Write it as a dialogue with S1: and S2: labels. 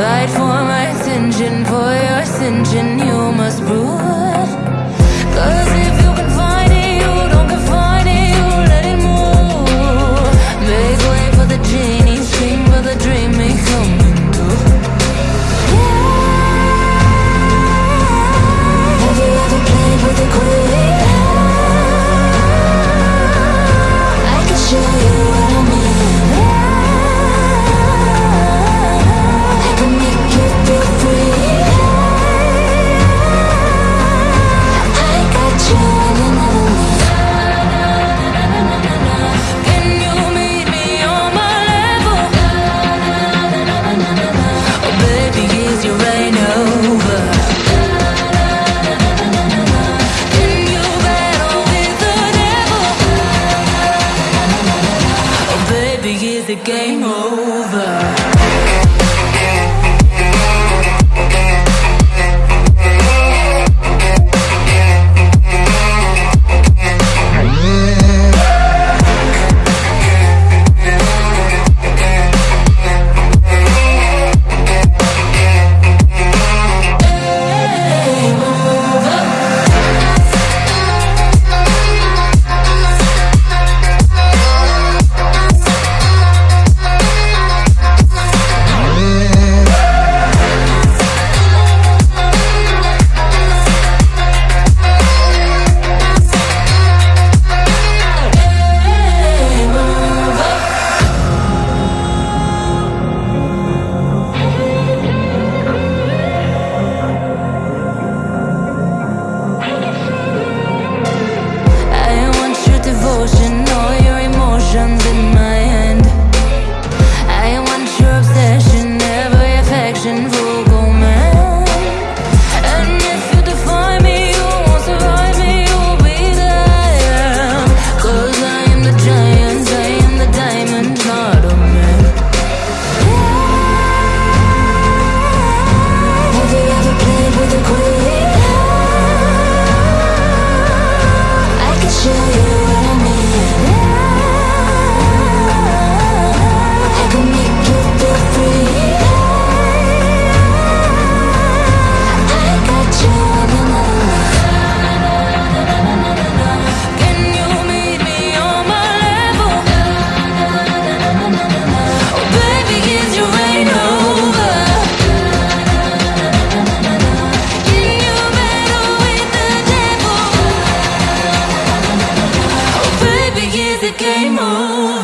S1: fight for my attention, for your attention, you must prove. game over. Game on.